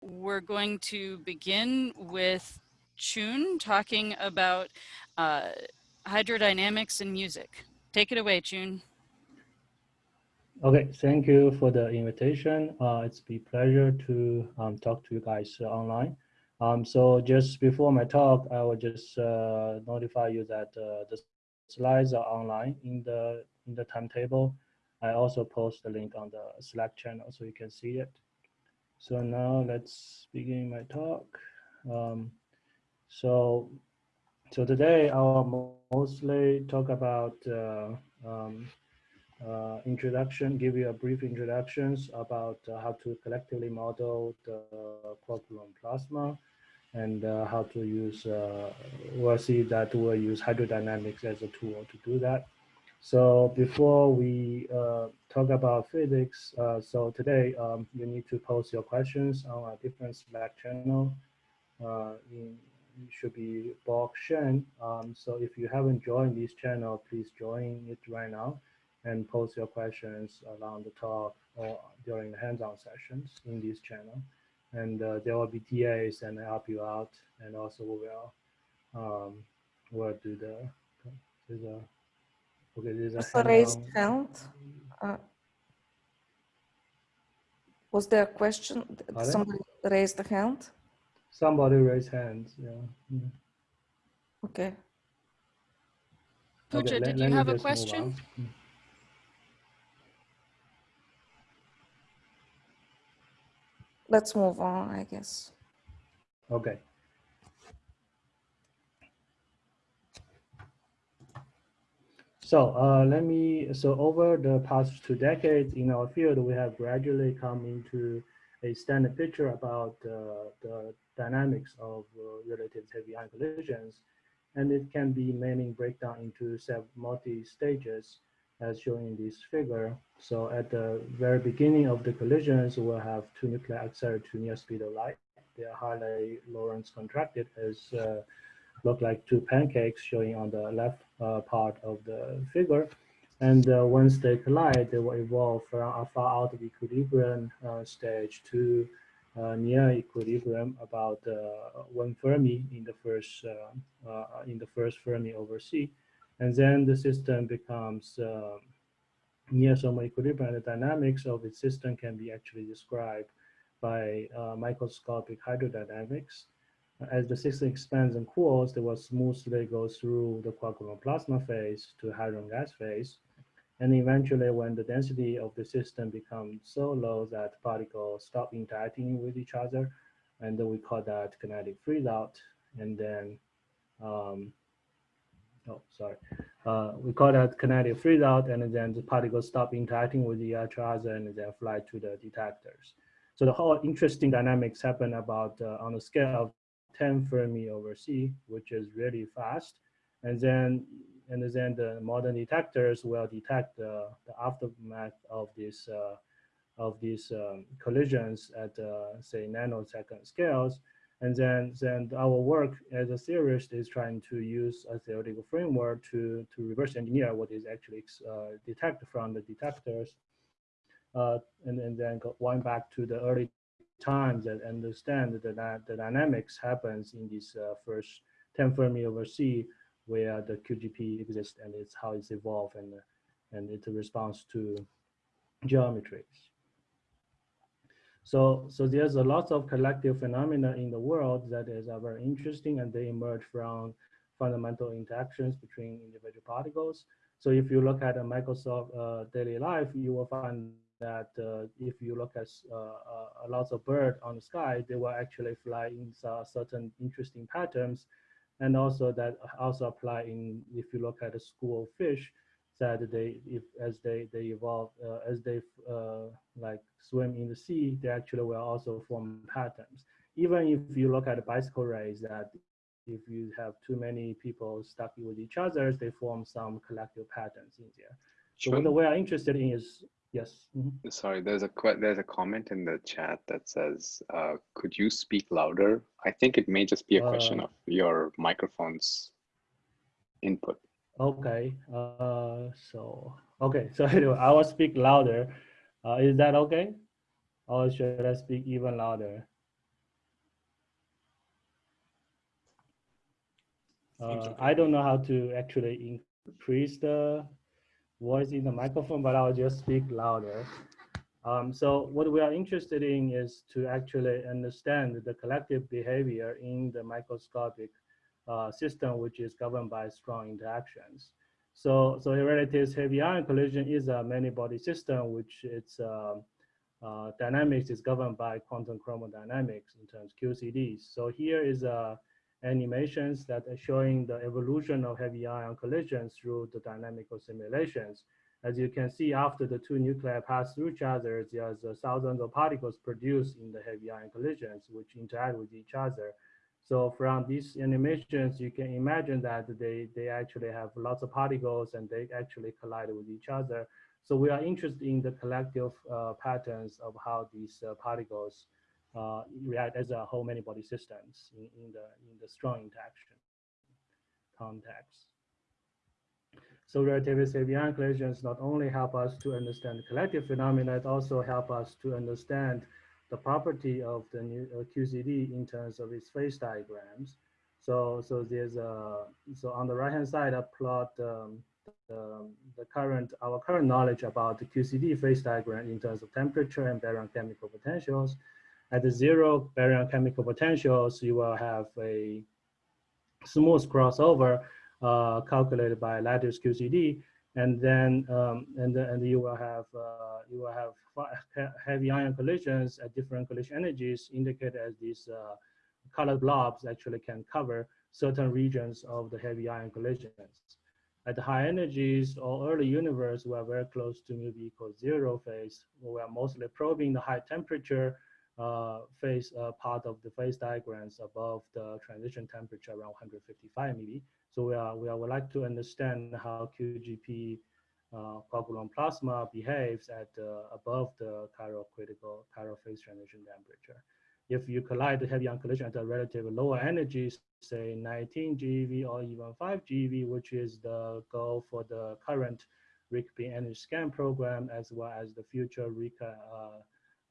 we're going to begin with Chun talking about uh, hydrodynamics and music. Take it away, Chun. Okay, thank you for the invitation. Uh, it's a pleasure to um, talk to you guys uh, online. Um, so just before my talk, I will just uh, notify you that uh, the slides are online in the in the timetable. I also post the link on the Slack channel so you can see it. So now let's begin my talk. Um, so, so today I will mostly talk about uh, um, uh, introduction, give you a brief introductions about uh, how to collectively model the gluon plasma and uh, how to use, uh, we'll see that we'll use hydrodynamics as a tool to do that. So before we uh, talk about physics, uh, so today um, you need to post your questions on a different Slack channel. Uh, in, it should be Bob Shen. Um, so if you haven't joined this channel, please join it right now and post your questions around the talk or during the hands-on sessions in this channel. And uh, there will be TAs and help you out. And also we will um, we'll do the, do the Okay, there's a hand raised hand. Uh, was there a question? Pardon? Somebody raised a hand? Somebody raised hands, yeah. -hmm. Okay. Pooja, okay, did let, you let have a question? Let's move on, I guess. Okay. So uh, let me, so over the past two decades in our field, we have gradually come into a standard picture about uh, the dynamics of uh, relative heavy ion collisions. And it can be mainly breakdown into multi-stages as shown in this figure. So at the very beginning of the collisions, we'll have two nuclei accelerated to near speed of light. They are highly Lorentz contracted as uh, look like two pancakes showing on the left part of the figure. And uh, once they collide, they will evolve from a far out of equilibrium uh, stage to uh, near equilibrium about uh, one Fermi in the first uh, in the first Fermi over C, and then the system becomes near some equilibrium. and The dynamics of the system can be actually described by microscopic hydrodynamics as the system expands and cools, they will smoothly go through the quark gluon plasma phase to hadron gas phase. And eventually when the density of the system becomes so low that particles stop interacting with each other, and then we call that kinetic freeze out. And then, um, oh, sorry. Uh, we call that kinetic freeze out, and then the particles stop interacting with each other and then fly to the detectors. So the whole interesting dynamics happen about uh, on the scale of 10 Fermi over C, which is really fast. And then, and then the modern detectors will detect the, the aftermath of this uh, of these um, collisions at uh, say nanosecond scales. And then, then our work as a theorist is trying to use a theoretical framework to, to reverse engineer what is actually uh, detected from the detectors. Uh, and, and then going back to the early times that understand that the dynamics happens in this uh, first 10 Fermi over C where the QGP exists and it's how it's evolved and, and it's a response to geometries. So, so there's a lot of collective phenomena in the world that is uh, very interesting and they emerge from fundamental interactions between individual particles. So if you look at a Microsoft uh, daily life, you will find that uh, if you look at uh, uh, lots of birds on the sky, they will actually fly in certain interesting patterns. And also that also apply in, if you look at a school of fish, that they, if as they, they evolve, uh, as they uh, like swim in the sea, they actually will also form patterns. Even if you look at a bicycle race, that if you have too many people stuck with each other, they form some collective patterns in there. So what we are interested in is Yes. Mm-hmm. Sorry, there's a there's a comment in the chat that says, uh, "Could you speak louder?" I think it may just be a question uh, of your microphone's input. Okay. Uh, so okay. So anyway, I will speak louder. Uh, is that okay? Or should I speak even louder? Uh, I don't know how to actually increase the voice in the microphone, but I'll just speak louder. Um, so what we are interested in is to actually understand the collective behavior in the microscopic uh, system, which is governed by strong interactions. So, so Hereditary heavy ion collision is a many body system, which its uh, uh, dynamics is governed by quantum chromodynamics in terms of QCDs. So here is a animations that are showing the evolution of heavy ion collisions through the dynamical simulations. As you can see, after the two nuclei pass through each other, there's uh, thousands of particles produced in the heavy ion collisions, which interact with each other. So from these animations, you can imagine that they, they actually have lots of particles and they actually collide with each other. So we are interested in the collective uh, patterns of how these uh, particles uh, react as a whole many body systems in, in, the, in the strong interaction context. So relativistic heavy-ion collisions not only help us to understand the collective phenomena, it also help us to understand the property of the new uh, QCD in terms of its phase diagrams. So, so there's a, so on the right-hand side, I plot um, the, the current, our current knowledge about the QCD phase diagram in terms of temperature and baryon chemical potentials. At the zero baryon chemical potentials, you will have a smooth crossover uh, calculated by lattice QCD, and then um, and and you will have uh, you will have heavy ion collisions at different collision energies indicated as these uh, colored blobs actually can cover certain regions of the heavy ion collisions. At the high energies or early universe, we are very close to mu equals zero phase. We are mostly probing the high temperature phase uh, part of the phase diagrams above the transition temperature around 155 MeV. So we are we are, would like to understand how QGP uh, quark-gluon plasma behaves at uh, above the chiral critical chiral phase transition temperature. If you collide the heavy ion collision at a relatively lower energy, say 19 GeV or even 5 GeV, which is the goal for the current RICP energy scan program, as well as the future RICA uh,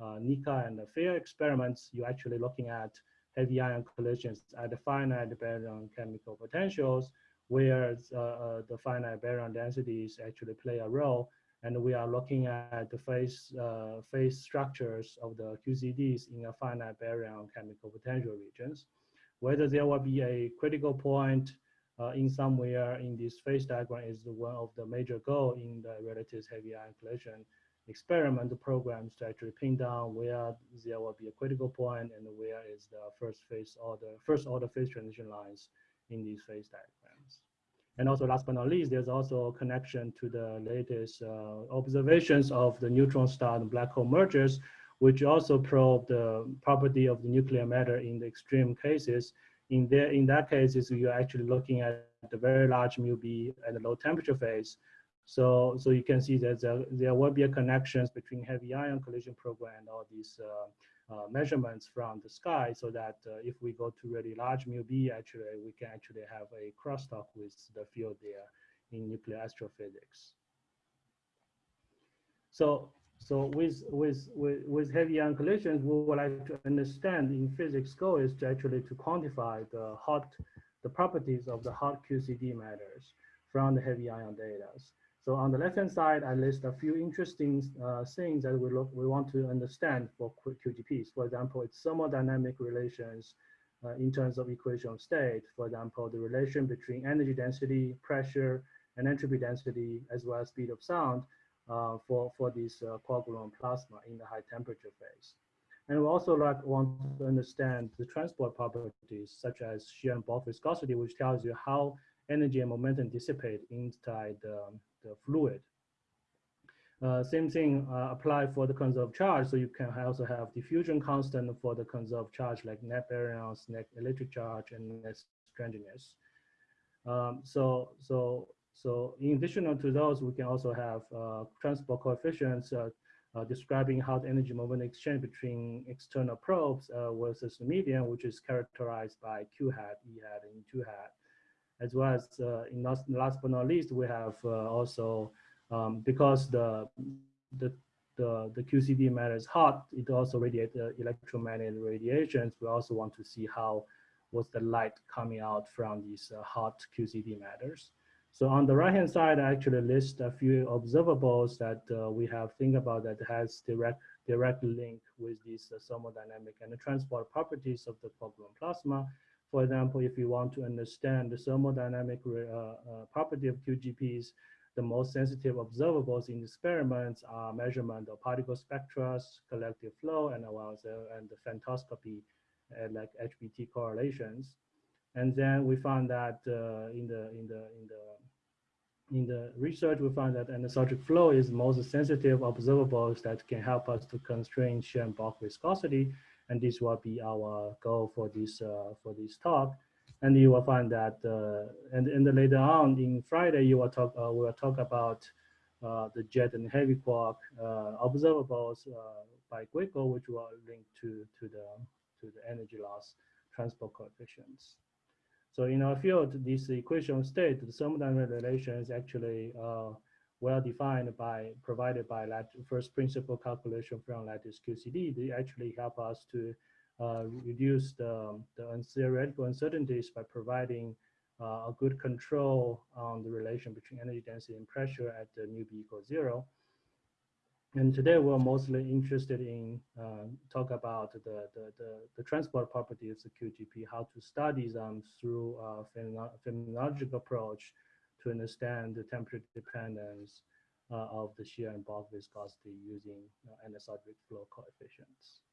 uh, NICA and the FAIR experiments, you're actually looking at heavy ion collisions at the finite baryon chemical potentials, where uh, uh, the finite baryon densities actually play a role. And we are looking at the phase, phase structures of the QCDs in a finite baryon chemical potential regions. Whether there will be a critical point uh, in somewhere in this phase diagram is one of the major goal in the relative heavy ion collision experiment programs to actually pin down where there will be a critical point and where is the first phase order, first order phase transition lines in these phase diagrams. And also last but not least, there's also a connection to the latest uh, observations of the neutron star and black hole mergers, which also probe the property of the nuclear matter in the extreme cases. In, there, in that cases, you're actually looking at the very large mu b at the low temperature phase, so, so you can see that there, there will be a connections between heavy ion collision program and all these uh, uh, measurements from the sky so that uh, if we go to really large mu b, actually, we can actually have a crosstalk with the field there in nuclear astrophysics. So, so with, with, with, with heavy ion collisions, we would like to understand in physics goal is to actually to quantify the hot, the properties of the hot QCD matters from the heavy ion data. So on the left-hand side, I list a few interesting uh, things that we look we want to understand for QGPs. For example, its thermodynamic relations uh, in terms of equation of state. For example, the relation between energy density, pressure, and entropy density, as well as speed of sound uh, for, for this uh, quark-gluon plasma in the high temperature phase. And we also like want to understand the transport properties, such as shear and bulk viscosity, which tells you how energy and momentum dissipate inside um, the fluid. Uh, same thing uh, apply for the conserved charge. So you can also have diffusion constant for the conserved charge like net baryons, net electric charge, and net strangeness. Um, so, so, so in addition to those, we can also have uh, transport coefficients uh, uh, describing how the energy moment exchange between external probes uh, versus the medium, which is characterized by Q hat, E hat, and 2 hat as well as uh, in last, last but not least, we have uh, also, um, because the, the, the, the QCD matter is hot, it also radiates uh, electromagnetic radiations. We also want to see how was the light coming out from these hot QCD matters. So on the right-hand side, I actually list a few observables that uh, we have think about that has direct direct link with these uh, thermodynamic and the transport properties of the quark-gluon plasma. For example, if you want to understand the thermodynamic uh, uh, property of QGPs, the most sensitive observables in experiments are measurement of particle spectra, collective flow, and, and the femtoscopy, uh, like HBT correlations. And then we found that uh, in the in the in the in the research, we found that anisotropic flow is the most sensitive observables that can help us to constrain shear and bulk viscosity. And this will be our goal for this uh, for this talk. And you will find that, uh, and, and later on in Friday, you will talk, uh, we will talk about the jet and heavy quark observables by Guico, which will link to, to, the, to the energy loss transport coefficients. So in our field, this equation state, the thermodynamic relation is actually uh, well defined by, provided by first principle calculation from lattice QCD. They actually help us to uh, reduce the, the theoretical uncertainties by providing uh, a good control on the relation between energy density and pressure at the mu b equals zero. And today we're mostly interested in uh, talk about the, the, the, the, transport properties of QGP, how to study them through a phenomenological approach to understand the temperature dependence uh, of the shear and bulk viscosity using uh, anisotropic flow coefficients.